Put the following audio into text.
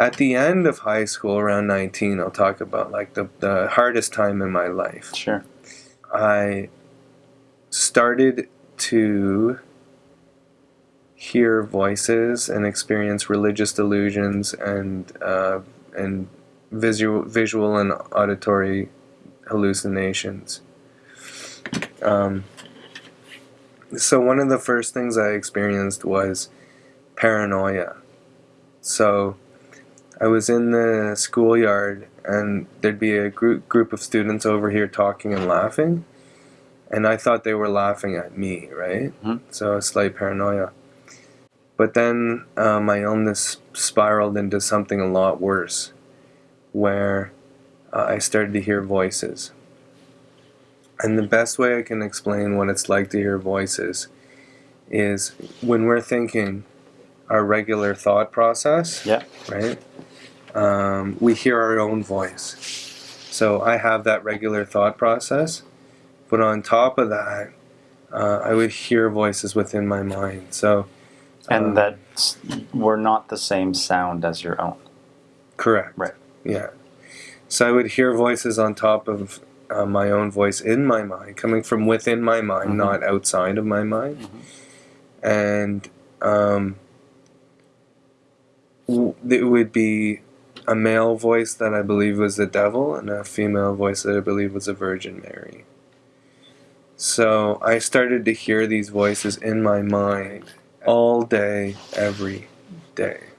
at the end of high school, around 19, I'll talk about like the, the hardest time in my life. Sure. I started to hear voices and experience religious delusions and uh, and visual visual and auditory hallucinations. Um, so one of the first things I experienced was paranoia. So I was in the schoolyard and there'd be a group group of students over here talking and laughing and I thought they were laughing at me, right? Mhm. So a slight paranoia. But then uh, my illness spiraled into something a lot worse, where uh, I started to hear voices. And the best way I can explain what it's like to hear voices is when we're thinking our regular thought process, Yeah. right? Um, we hear our own voice. So I have that regular thought process, but on top of that, uh, I would hear voices within my mind. So, And um, that were not the same sound as your own. correct, Right. Yeah. So I would hear voices on top of uh, my own voice in my mind, coming from within my mind, Mhm. not outside of my mind, Mhm. and um, w- it would be a male voice that I believe was the devil, and a female voice that I believe was the Virgin Mary. So I started to hear these voices in my mind all day, every day.